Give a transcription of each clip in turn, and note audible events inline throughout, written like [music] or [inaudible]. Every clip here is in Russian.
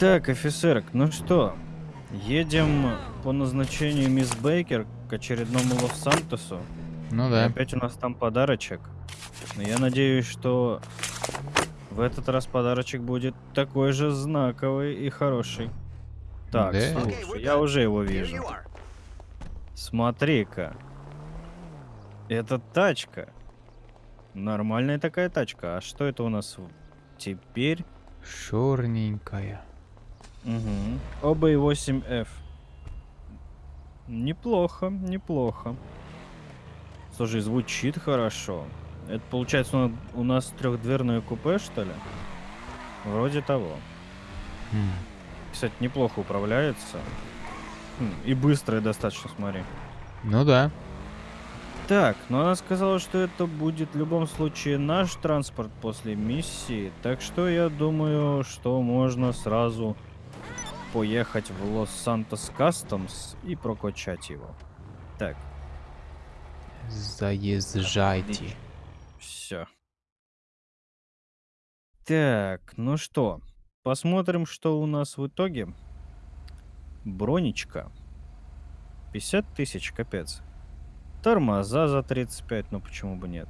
Так, офицерок, ну что, едем по назначению мисс Бейкер к очередному Лос-Сантосу. Ну И да. опять у нас там подарочек. Но я надеюсь, что в этот раз подарочек будет такой же знаковый и хороший. Так, Да. слушай, я уже его вижу. Смотри-ка. Это тачка. Нормальная такая тачка. А что это у нас теперь? Черненькая. Угу. Оба и 8F. Неплохо, неплохо. Слушай, звучит хорошо. Это получается у- у нас трехдверное купе, что ли? Вроде того. М. Кстати, неплохо управляется. Хм, И быстрое достаточно, смотри. Ну да. Так, но она сказала, что это будет в любом случае наш транспорт после миссии, так что я думаю, что можно сразу поехать в Лос-Сантос Кастомс и прокачать его. Так, Заезжайте. все. Так, ну что, посмотрим, что у нас в итоге. Бронечка. 50 тысяч, капец. Тормоза за 35, ну почему бы нет.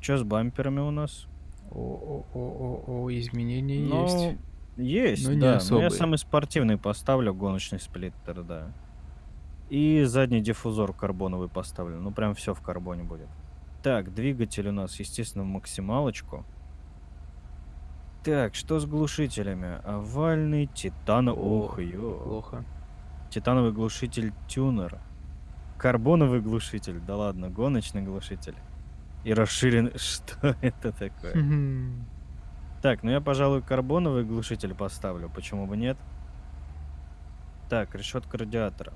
Что с бамперами у нас? О-о-о-о, изменения Ну, есть. Есть, но не да. Но я самый спортивный поставлю, гоночный сплиттер, да. И задний диффузор карбоновый поставлю. Ну, прям все в карбоне будет. Так, двигатель у нас, естественно, в максималочку. Так, что с глушителями? Овальный, титан... Ох, ё. Плохо. Титановый глушитель тюнер. Карбоновый глушитель. Да ладно, гоночный глушитель. И расширенный... [laughs] Что это такое? Так, ну я, пожалуй, карбоновый глушитель поставлю. Почему бы нет? Так, решетка радиатора.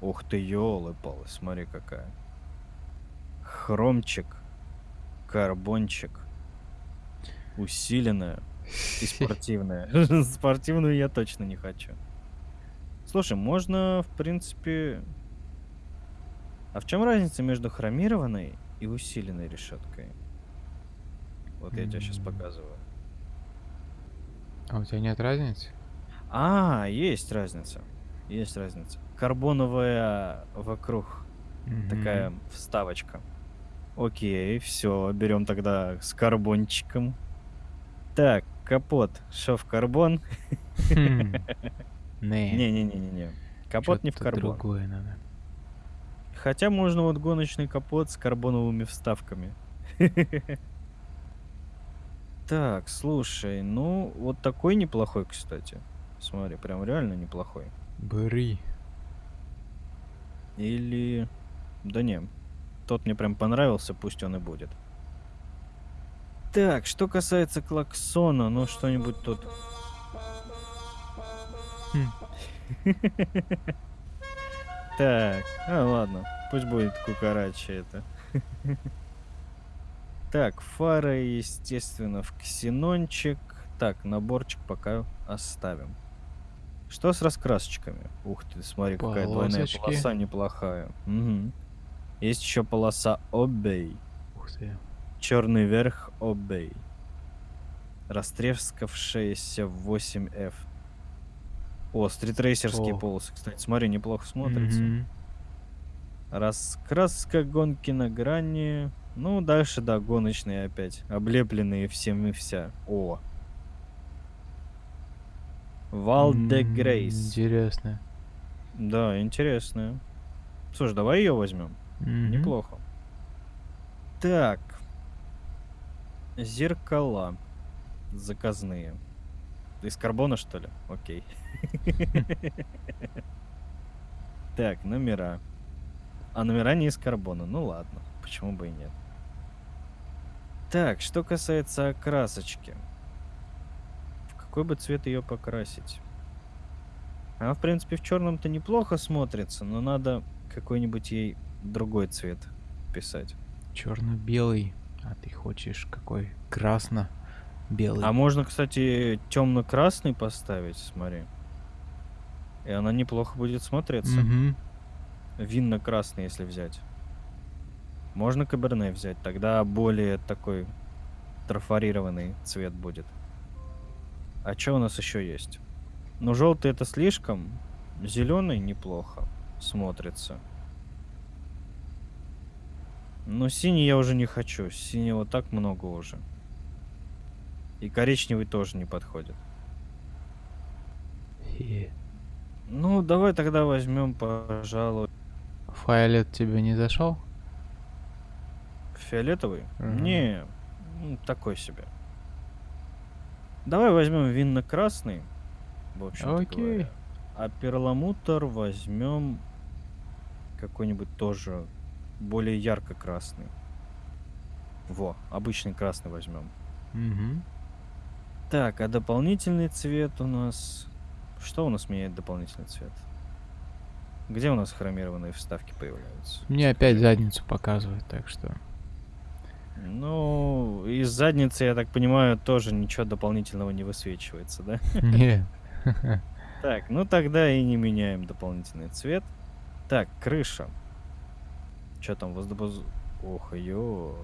Ух ты, елы-палы, смотри какая. Хромчик. Карбончик. Усиленная. И спортивная. [laughs] Спортивную я точно не хочу. Слушай, можно, в принципе... А в чем разница между хромированной и усиленной решеткой? Вот я тебе сейчас показываю. А у тебя нет разницы? А, есть разница. Есть разница. Карбоновая вокруг такая Мгм. вставочка. Окей, все, берем тогда с карбончиком. Так, капот, шов карбон. Хм. [laughs] Не. Не-не-не-не-не. Капот не в карбон. другое надо. Хотя можно вот гоночный капот с карбоновыми вставками. [laughs] Так, слушай, ну вот такой неплохой, кстати. Смотри, прям реально неплохой. Бери. Или... Да не, тот мне прям понравился, пусть он и будет. Так, что касается клаксона, ну что-нибудь тут... Хм. Так, а ладно, пусть будет кукарача это. Так, фара, естественно, в ксенончик. Так, наборчик пока оставим. Что с раскрасочками? Ух ты, смотри, какая двойная Полосочки. полоса неплохая. Мгм. Есть еще полоса обей. Ух ты. Черный верх обей. Растрескавшаяся 8F. О, стритрейсерские О. полосы, кстати, смотри, неплохо смотрится. Мгм. Раскраска гонки на грани. Ну, дальше, да, гоночные опять. Облепленные всем и вся. О. Валде М, Грейс. Интересно. Да, интересная. Слушай, давай ее возьмем. Мгм. Неплохо. Так. Зеркала. Заказные. Из карбона, что ли? Окей. [laughs] Так, номера. А номера не из карбона. Ну ладно, почему бы и нет. Так, что касается окрасочки. В какой бы цвет ее покрасить? Она, в принципе, в черном-то неплохо смотрится, но надо какой-нибудь ей другой цвет писать. Черно-белый. А ты хочешь какой? Красно-белый. А можно, кстати, темно-красный поставить, смотри. И она неплохо будет смотреться. Мгм. Винно-красный, если взять. Можно каберне взять, тогда более такой трафарированный цвет будет. А что у нас еще есть? Но желтый это слишком. Зеленый неплохо смотрится. Но синий я уже не хочу. Синего так много уже. И коричневый тоже не подходит. И Ну, давай тогда возьмем, пожалуй, Фиолет тебе не зашел? Фиолетовый. Мгм. Не, м, такой себе. Давай возьмем винно-красный. В общем Окей. А перламутр возьмем какой-нибудь тоже более ярко-красный. Во, обычный красный возьмем. Угу. Так, а дополнительный цвет у нас... Что у нас меняет дополнительный цвет? Где у нас хромированные вставки появляются? Мне опять задницу показывает, так что. Ну, из задницы, я так понимаю, тоже ничего дополнительного не высвечивается, да? [laughs] Нет. Так, ну тогда и не меняем дополнительный цвет. Так, крыша. Что там, воздухоз... Ох, ё.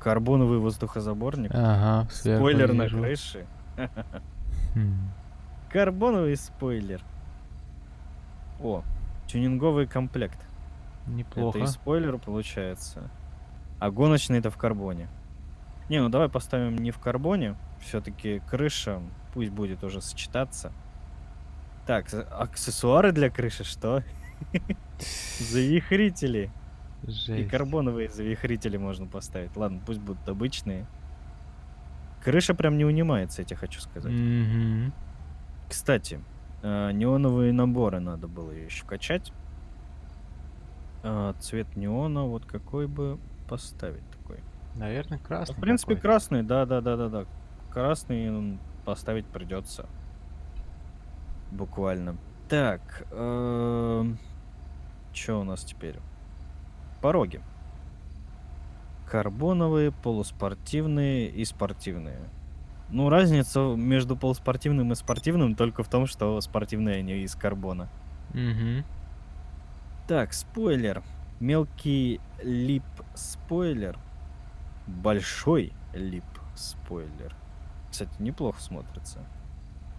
Карбоновый воздухозаборник. Ага, Спойлер на вижу. крыше. Хм. Карбоновый спойлер. О, тюнинговый комплект. Неплохо. Это и спойлер получается. А гоночный это в карбоне. Не, ну давай поставим не в карбоне. Все-таки крыша пусть будет уже сочетаться. Так, аксессуары для крыши что? [laughs] Завихрители. И Жесть. карбоновые завихрители можно поставить. Ладно, пусть будут обычные. Крыша прям не унимается, я тебе хочу сказать. Мгм. Кстати, э, неоновые наборы надо было еще качать. А, цвет неона, вот какой бы поставить такой. Наверное, Ну, красный. в принципе, какой-то. красный, да, да, да, да, да. Красный поставить придется. Буквально. Так, что у нас теперь? Пороги. Карбоновые, полуспортивные и спортивные. Ну, разница между полуспортивным и спортивным только в том, что спортивные они из карбона. Мгм. Так, спойлер. Мелкий лип спойлер. Большой лип спойлер. Кстати, неплохо смотрится.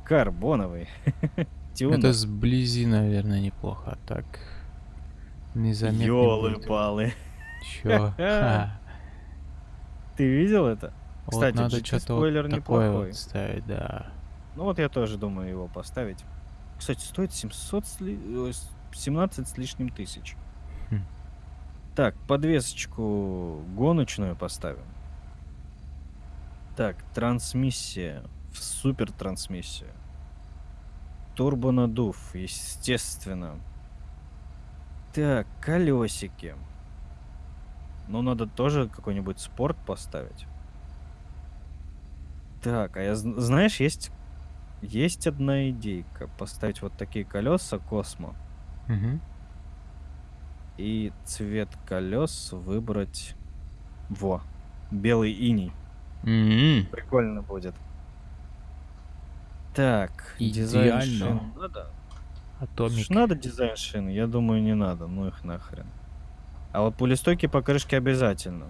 Карбоновый. [laughs] Это сблизи, наверное, неплохо. а Так. Незаметно. Ёлы-палы. Чё? [laughs] Ты видел это? Вот Кстати, надо что-то спойлер вот неплохой. вот ставить, да. Ну вот я тоже думаю его поставить. Кстати, стоит 700 с ли- ой, с- 17 с лишним тысяч. Так, подвесочку гоночную поставим. Так, трансмиссия. В супер трансмиссию. Турбонадув, естественно. Так, колесики. Ну, надо тоже какой-нибудь спорт поставить. Так, а я зн- знаешь, есть есть одна идейка. Поставить вот такие колеса Космо. Мгм. И цвет колес выбрать... Во. Белый иней. М, Прикольно будет. Так, дизайн Идеально. шин надо? Atomic. Слушай, надо дизайн шин? Я думаю, не надо. Ну их нахрен. А вот пулестойки покрышки обязательно.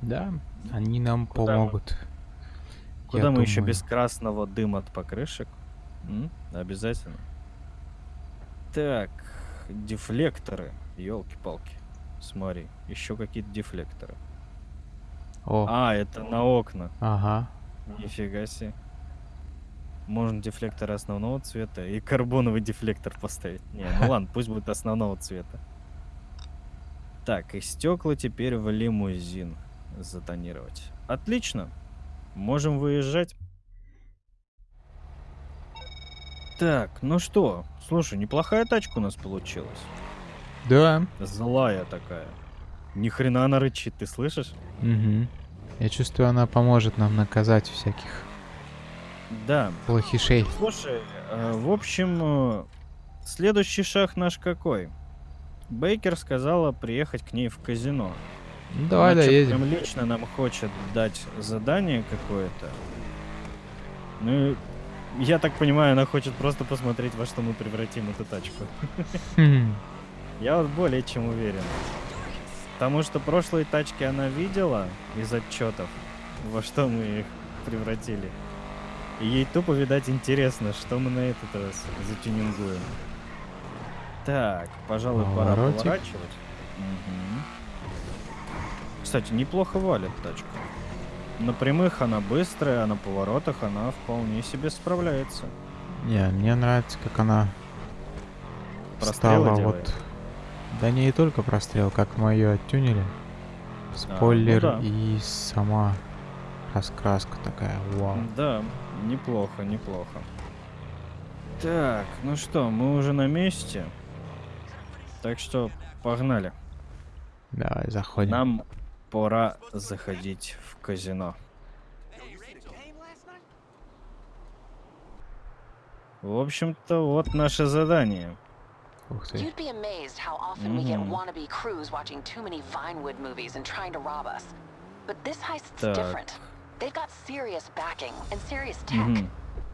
Да, они нам Куда мы? помогут. Куда Я мы еще думаю. без красного дыма от покрышек? М? Обязательно. Так, дефлекторы. Елки-палки. Смотри, еще какие-то дефлекторы. О, А, это на окна. ага. Нифига себе. Можно дефлекторы основного цвета и карбоновый дефлектор поставить. Не, ну [laughs] ладно, пусть будет основного цвета. Так, и стекла теперь в лимузин затонировать. Отлично. Можем выезжать. Так, ну что, слушай, неплохая тачка у нас получилась. Да. Злая такая. Ни хрена она рычит, ты слышишь? Мгм. Я чувствую, она поможет нам наказать всяких Да. плохишей. Слушай, э, в общем, э, следующий шаг наш какой? Бейкер сказала приехать к ней в казино. Ну, давай Она доедем. Прям лично нам хочет дать задание какое-то. Ну, я так понимаю, она хочет просто посмотреть, во что мы превратим эту тачку. Я вот более чем уверен. Потому что прошлые тачки она видела из отчетов, во что мы их превратили. И ей тупо, видать, интересно, что мы на этот раз затюнингуем. Так, пожалуй, пора Поворотик. поворачивать. Мгм. Кстати, неплохо валит тачка. На прямых она быстрая, а на поворотах она вполне себе справляется. Не, мне нравится, как она Прострелы стала делает? вот... Да не и только прострел, как мы ее оттюнили. Спойлер ну да. и сама раскраска такая, вау. Да, неплохо, неплохо. Так, ну что, мы уже на месте. Так что погнали. Давай, заходим. Нам пора заходить в казино. В общем-то, вот наше задание. You'd be amazed how often we get Mhm. wannabe crews watching too many Vinewood movies and trying to rob us. But this heist's Так. different. They've got serious backing and serious tech.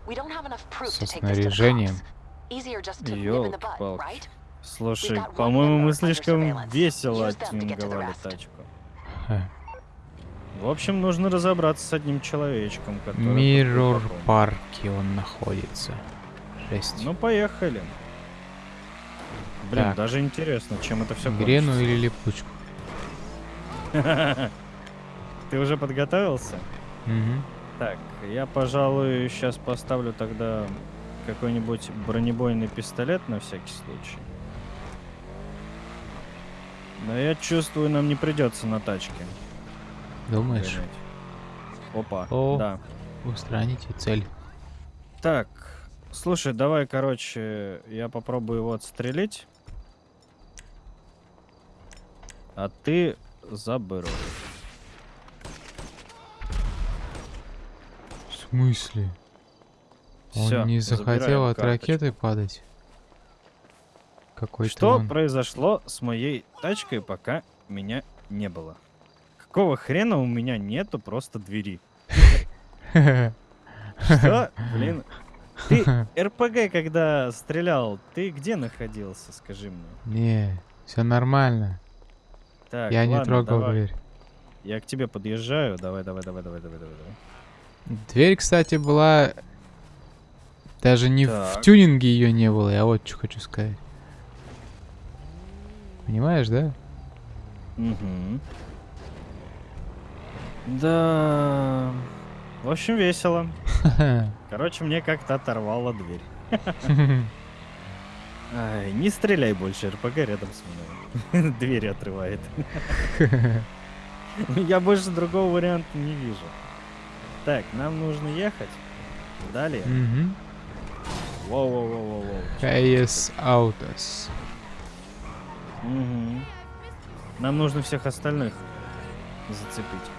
We don't have enough proof to take this to the cops. Easier just to nip in the Ёлки-палки. right? Слушай, по-моему, мы слишком весело rest. тачку. В общем, нужно разобраться с одним человечком, который... Миррор парке он находится. Жесть. Ну, поехали. Блин, Так. даже интересно, чем это все Грену или липучку? [laughs] Ты уже подготовился? Мгм. Так, я, пожалуй, сейчас поставлю тогда какой-нибудь бронебойный пистолет на всякий случай. Но я чувствую, нам не придется на тачке. Думаешь? гонять. Опа, О. да. Устраните цель. Так, слушай, давай, короче, я попробую его отстрелить. А ты забыл. В смысле? Всё, Он не захотел от карточку. ракеты падать? Какой-то Что он... произошло с моей тачкой, пока меня не было? Какого хрена у меня нету просто двери? Что? Блин. Ты [laughs] РПГ, когда стрелял, ты где находился, скажи мне? Не, все нормально. Так, Я не ладно, трогал давай. дверь. Я к тебе подъезжаю. Давай, давай, давай, давай, давай, давай. давай. Дверь, кстати, была... Даже не в Так. тюнинге ее не было, я вот что хочу сказать. Понимаешь, да? Мгм. Да. В общем, весело. [laughs] Короче, мне как-то оторвало дверь. [laughs] Ай, не стреляй больше, РПГ рядом со мной. [laughs] Двери отрывает. [laughs] Я больше другого варианта не вижу. Так, нам нужно ехать. Далее. Воу-воу-воу-воу-воу. KS Autos. Мгм. Нам нужно всех остальных зацепить.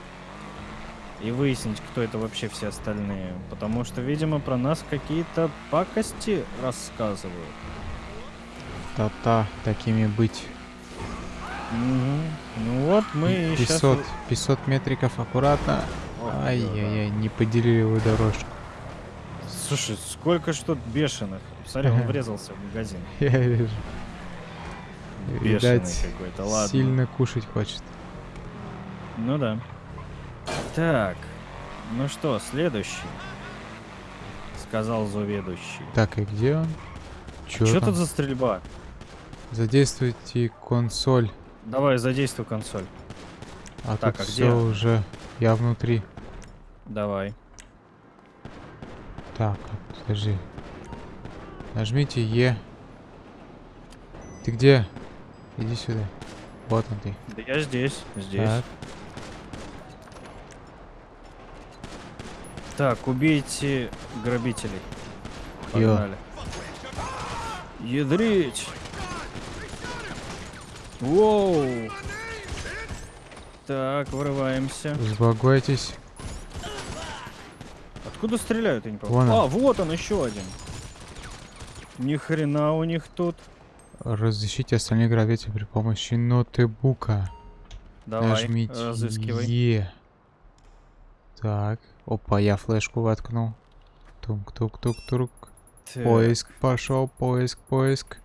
И выяснить, кто это вообще все остальные. Потому что, видимо, про нас какие-то пакости рассказывают. Та-та, такими быть. Мгм. Ну вот мы и сейчас... 500, 500 метриков аккуратно. Ай-яй-яй, не поделили вы дорожку. Слушай, сколько ж тут бешеных. Смотри, он врезался в магазин. [laughs] Я вижу. Бешеный какой-то, ладно. сильно кушать хочет. Ну да. Так, ну что, следующий. Сказал заведующий. Так, и где он? Чё, Что там? тут за стрельба? Задействуйте консоль. Давай, задействуй консоль. А Так, тут а все где? уже. Я внутри. Давай. Так, а, подожди. Нажмите Е. Ты где? Иди сюда. Вот он ты. Да я здесь, здесь. Так. Так, убейте грабителей. Погнали. Ядрить! Воу! Так, вырываемся. Успокойтесь. Откуда стреляют, я не Вон помню. он. А, вот он, еще один. Ни хрена у них тут. Разыщите остальных грабителей при помощи ноутбука. Давай, Нажмите разыскивай. Е. Так. Опа, я флешку воткнул. Тук-тук-тук-тук. Поиск пошел, поиск, поиск.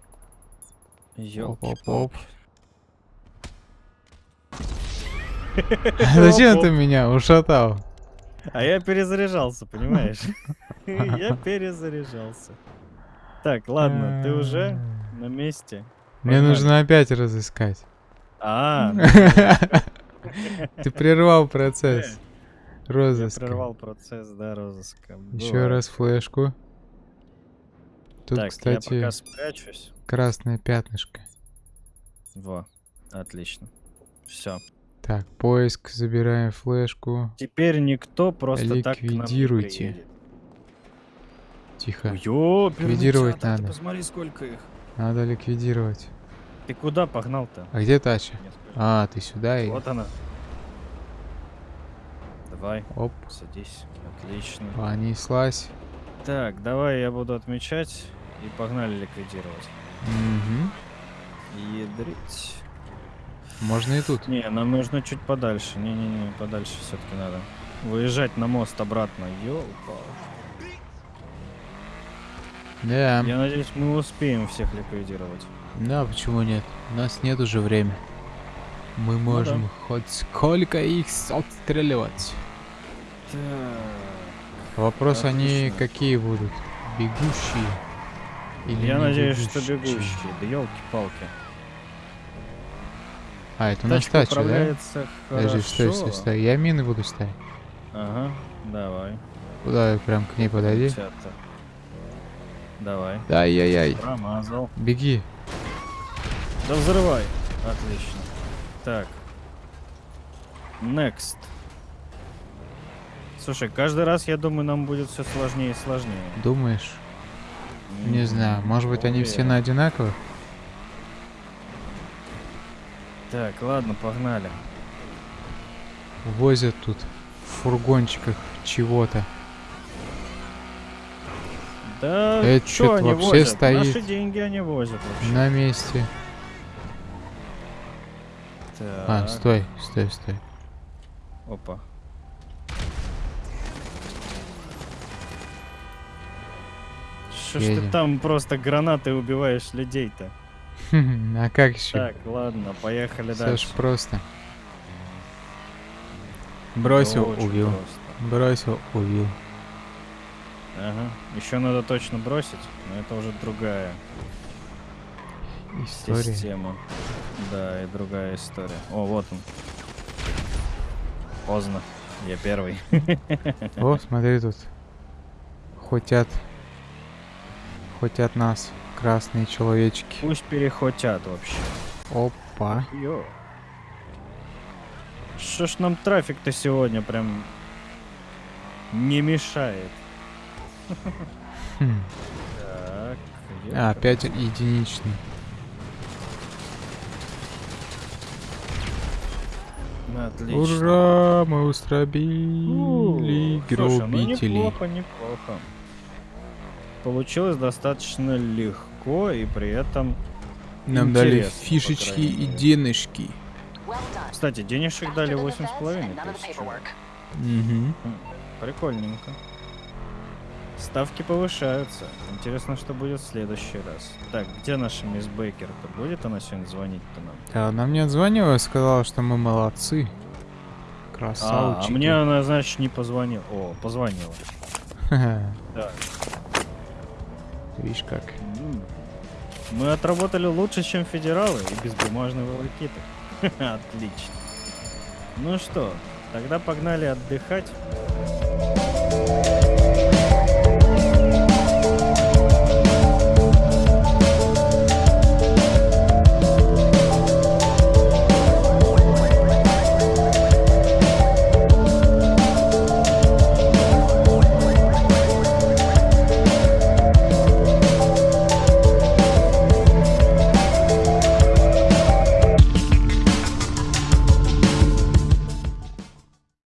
ёлки-палки. [laughs] Зачем ты меня ушатал? А я перезаряжался, понимаешь? [laughs] Я перезаряжался. Так, ладно, ты уже на месте? Мне нужно опять разыскать. А, [laughs] Ты прервал процесс я розыска. прервал процесс, да, розыска. Еще раз флешку. Тут, так, я кстати, пока спрячусь. красное пятнышко. Во, отлично. Все. Так, поиск, забираем флешку. Теперь никто просто так Ликвидируйте. приедет. Тихо. Ликвидировать театр, ты надо. Посмотри, сколько их. Надо ликвидировать. Ты куда погнал-то? А где тача? А, ты сюда и... Вот она. Давай, Оп, садись. Отлично. понеслась. Так, давай я буду отмечать и погнали ликвидировать. Мгм. Ядрить. Можно и тут. Не, нам нужно чуть подальше. Не-не-не, подальше все-таки надо. Выезжать на мост обратно. Ёлка. Да. Я надеюсь, мы успеем всех ликвидировать. Да, почему нет? У нас нет уже времени. Мы Ну можем хоть сколько их отстреливать. Так. Вопрос они Отлично. какие будут? Бегущие? Или Я надеюсь, что бегущие. Да елки-палки. А, это у нас Тачка тача, да? управляется Подожди, стой, стой, стой. Я мины буду ставить. Ага, давай. Куда прям к ней подойди? Давай. Ай-яй-яй. Промазал. Беги. Да взрывай. Отлично. Так. Next. Слушай, каждый раз, я думаю, нам будет все сложнее и сложнее. Думаешь? Не М, знаю. Может быть они все на уверен. одинаковых? Так, ладно, погнали. Возят тут в фургончиках чего-то. Да, Это что они вообще возят? стоит. Наши деньги они возят вообще. На месте. А, Так, стой, стой, стой. Опа. Что ж ты там просто гранатой убиваешь людей-то? А как еще? Так, ладно, поехали Все дальше. ж просто. Бросил, убил. просто. Бросил, убил. Ага. Еще надо точно бросить, но это уже другая История. система. Да, и другая история. О, вот он. Поздно. Я первый. [laughs] О, смотри тут. Хотят. Хотят нас. Красные человечки. Пусть перехотят вообще. Опа. Йо. Что ж нам трафик-то сегодня прям не мешает? Хм. Так. А, опять единичный. Отлично. Ура! Мы устробили слушай, ну гробителей. неплохо, неплохо. Получилось достаточно легко и при этом... Нам дали фишечки и денежки. Кстати, денежек дали восемь с половиной and none of the тысяч. paperwork. Угу. М, Прикольненько. Ставки повышаются. Интересно, что будет в следующий раз. Так, где наша мисс Бейкер-то? Будет она сегодня звонить-то нам? Да, она мне отзвонила и сказала, что мы молодцы. А, Красавчики. а мне она, значит, не позвонила. О, позвонила. [laughs] Да. Видишь как. Мы отработали лучше, чем федералы и без бумажной волокиты. [laughs] Отлично. Ну что, тогда погнали отдыхать.